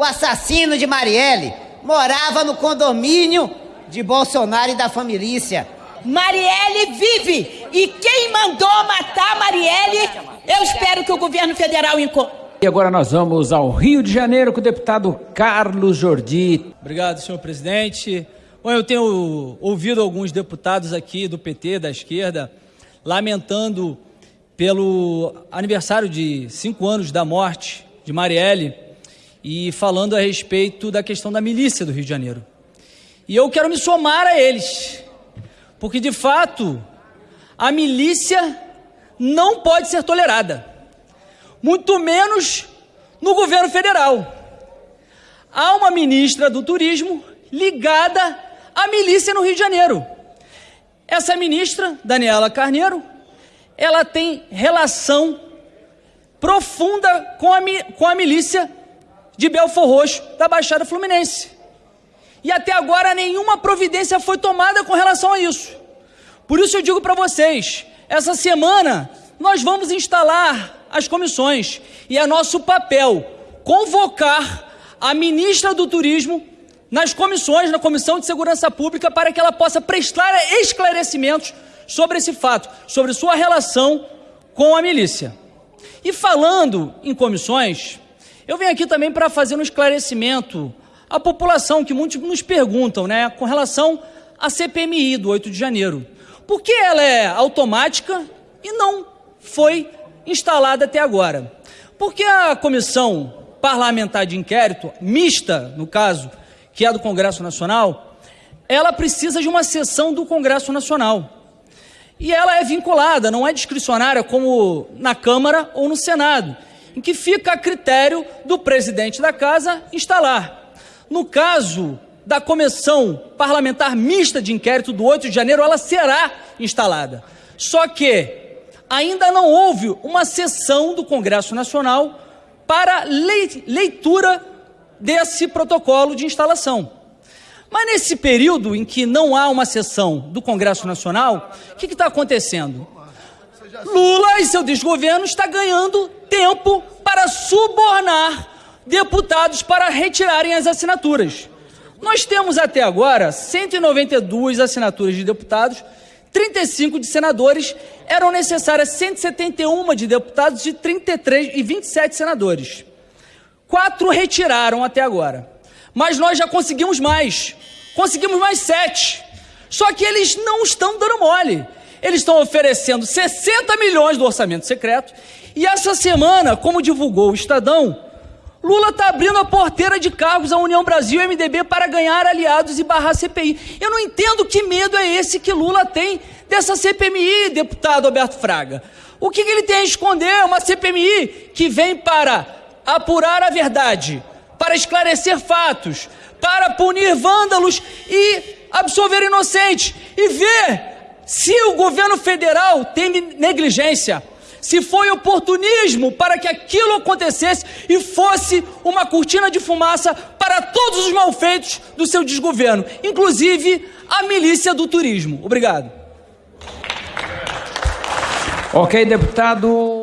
o assassino de Marielle, morava no condomínio de Bolsonaro e da família. Marielle vive! E quem mandou matar Marielle, eu espero que o governo federal encontre. E agora nós vamos ao Rio de Janeiro com o deputado Carlos Jordi. Obrigado, senhor presidente. Bom, eu tenho ouvido alguns deputados aqui do PT, da esquerda, lamentando pelo aniversário de cinco anos da morte de Marielle e falando a respeito da questão da milícia do Rio de Janeiro. E eu quero me somar a eles, porque de fato a milícia não pode ser tolerada, muito menos no governo federal. Há uma ministra do turismo ligada à milícia no Rio de Janeiro. Essa ministra, Daniela Carneiro, ela tem relação profunda com a, com a milícia de Belfor Roxo, da Baixada Fluminense. E até agora nenhuma providência foi tomada com relação a isso. Por isso eu digo para vocês, essa semana nós vamos instalar as comissões e é nosso papel convocar a ministra do Turismo nas comissões, na Comissão de Segurança Pública, para que ela possa prestar esclarecimentos sobre esse fato, sobre sua relação com a milícia. E falando em comissões, eu venho aqui também para fazer um esclarecimento à população, que muitos nos perguntam, né, com relação à CPMI do 8 de janeiro. Por que ela é automática e não foi instalada até agora? Porque a comissão parlamentar de inquérito, mista, no caso, que é do Congresso Nacional, ela precisa de uma sessão do Congresso Nacional. E ela é vinculada, não é discricionária como na Câmara ou no Senado, em que fica a critério do presidente da casa instalar. No caso da comissão parlamentar mista de inquérito do 8 de janeiro, ela será instalada. Só que ainda não houve uma sessão do Congresso Nacional para leitura desse protocolo de instalação. Mas nesse período em que não há uma sessão do Congresso Nacional, o que está acontecendo? Lula e seu desgoverno está ganhando tempo para subornar deputados para retirarem as assinaturas. Nós temos até agora 192 assinaturas de deputados, 35 de senadores, eram necessárias 171 de deputados e 33 e 27 senadores. Quatro retiraram até agora. Mas nós já conseguimos mais. Conseguimos mais sete. Só que eles não estão dando mole. Eles estão oferecendo 60 milhões do orçamento secreto. E essa semana, como divulgou o Estadão, Lula está abrindo a porteira de cargos à União Brasil e MDB para ganhar aliados e barrar CPI. Eu não entendo que medo é esse que Lula tem dessa CPMI, deputado Alberto Fraga. O que, que ele tem a esconder? Uma CPMI que vem para apurar a verdade, para esclarecer fatos, para punir vândalos e absolver inocentes e ver se o governo federal tem negligência, se foi oportunismo para que aquilo acontecesse e fosse uma cortina de fumaça para todos os malfeitos do seu desgoverno, inclusive a milícia do turismo. Obrigado. Ok, deputado.